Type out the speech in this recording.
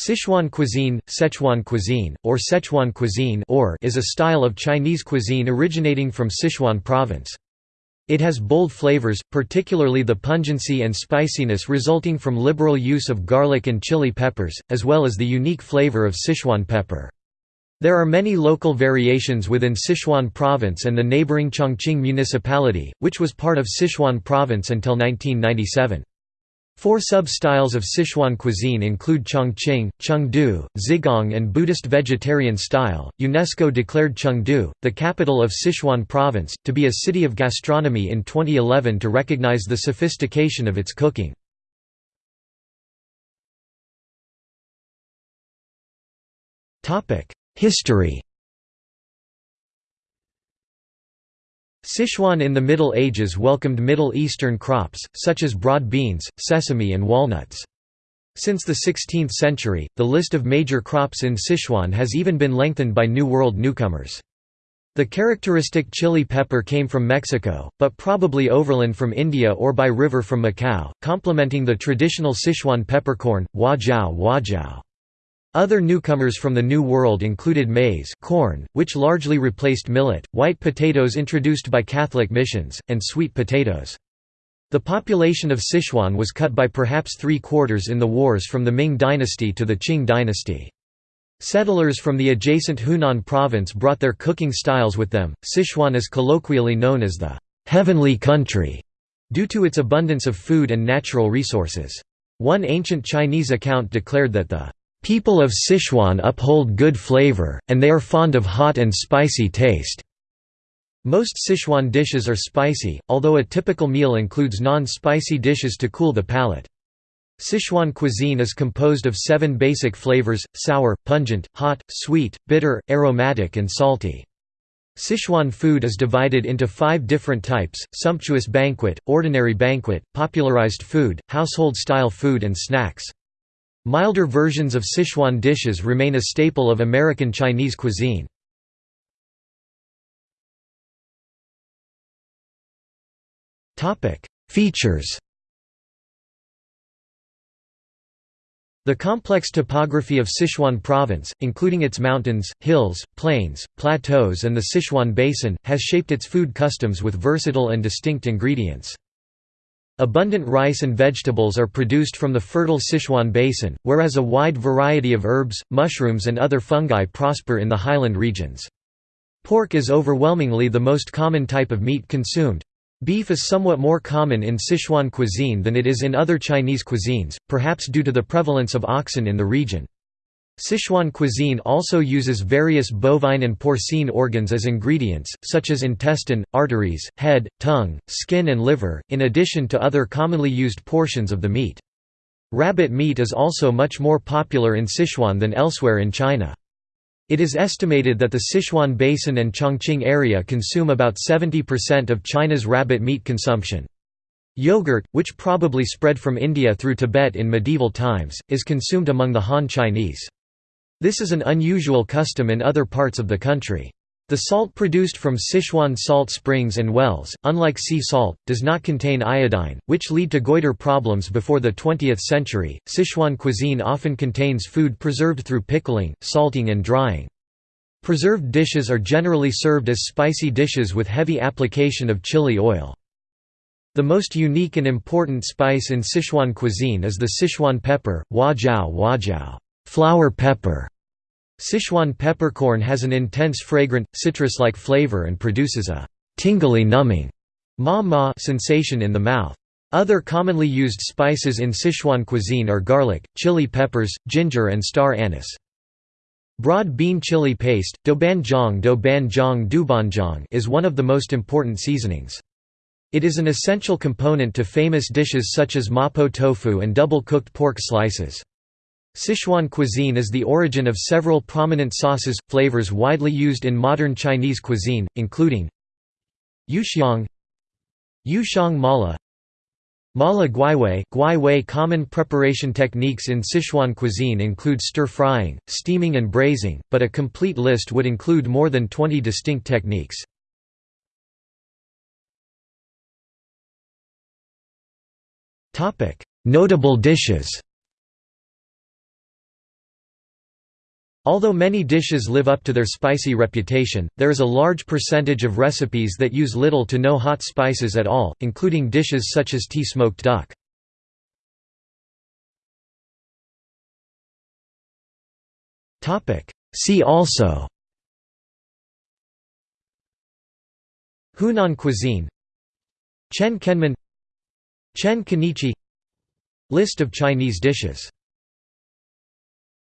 Sichuan cuisine, Sichuan cuisine, or Sichuan cuisine or is a style of Chinese cuisine originating from Sichuan province. It has bold flavors, particularly the pungency and spiciness resulting from liberal use of garlic and chili peppers, as well as the unique flavor of Sichuan pepper. There are many local variations within Sichuan province and the neighboring Chongqing municipality, which was part of Sichuan province until 1997. Four sub-styles of Sichuan cuisine include Chongqing, Chengdu, Zigong and Buddhist vegetarian style. UNESCO declared Chengdu, the capital of Sichuan province, to be a city of gastronomy in 2011 to recognize the sophistication of its cooking. Topic: History Sichuan in the Middle Ages welcomed Middle Eastern crops, such as broad beans, sesame and walnuts. Since the 16th century, the list of major crops in Sichuan has even been lengthened by New World newcomers. The characteristic chili pepper came from Mexico, but probably overland from India or by river from Macau, complementing the traditional Sichuan peppercorn, huajiao huajiao. Other newcomers from the New World included maize corn, which largely replaced millet, white potatoes introduced by Catholic missions, and sweet potatoes. The population of Sichuan was cut by perhaps three-quarters in the wars from the Ming dynasty to the Qing dynasty. Settlers from the adjacent Hunan province brought their cooking styles with them. Sichuan is colloquially known as the heavenly country due to its abundance of food and natural resources. One ancient Chinese account declared that the People of Sichuan uphold good flavor, and they are fond of hot and spicy taste. Most Sichuan dishes are spicy, although a typical meal includes non-spicy dishes to cool the palate. Sichuan cuisine is composed of seven basic flavors, sour, pungent, hot, sweet, bitter, aromatic and salty. Sichuan food is divided into five different types, sumptuous banquet, ordinary banquet, popularized food, household-style food and snacks. Milder versions of Sichuan dishes remain a staple of American Chinese cuisine. Features The complex topography of Sichuan province, including its mountains, hills, plains, plateaus and the Sichuan Basin, has shaped its food customs with versatile and distinct ingredients. Abundant rice and vegetables are produced from the fertile Sichuan basin, whereas a wide variety of herbs, mushrooms and other fungi prosper in the highland regions. Pork is overwhelmingly the most common type of meat consumed. Beef is somewhat more common in Sichuan cuisine than it is in other Chinese cuisines, perhaps due to the prevalence of oxen in the region. Sichuan cuisine also uses various bovine and porcine organs as ingredients, such as intestine, arteries, head, tongue, skin and liver, in addition to other commonly used portions of the meat. Rabbit meat is also much more popular in Sichuan than elsewhere in China. It is estimated that the Sichuan Basin and Chongqing area consume about 70% of China's rabbit meat consumption. Yogurt, which probably spread from India through Tibet in medieval times, is consumed among the Han Chinese. This is an unusual custom in other parts of the country. The salt produced from Sichuan salt springs and wells, unlike sea salt, does not contain iodine, which lead to goiter problems before the 20th century. Sichuan cuisine often contains food preserved through pickling, salting, and drying. Preserved dishes are generally served as spicy dishes with heavy application of chili oil. The most unique and important spice in Sichuan cuisine is the Sichuan pepper, huajiao huajiao flower pepper. Sichuan peppercorn has an intense fragrant, citrus-like flavor and produces a tingly numbing ma ma sensation in the mouth. Other commonly used spices in Sichuan cuisine are garlic, chili peppers, ginger and star anise. Broad bean chili paste, doubanjiang doubanjiang doubanjiang is one of the most important seasonings. It is an essential component to famous dishes such as mapo tofu and double-cooked pork slices. Sichuan cuisine is the origin of several prominent sauces, flavors widely used in modern Chinese cuisine, including Yuxiang Yuxiang mala Mala guiwei guiwei Common preparation techniques in Sichuan cuisine include stir-frying, steaming and braising, but a complete list would include more than 20 distinct techniques. Notable dishes Although many dishes live up to their spicy reputation, there is a large percentage of recipes that use little to no hot spices at all, including dishes such as tea smoked duck. See also. Hunan cuisine. Chen Kenmin. Chen Kenichi. List of Chinese dishes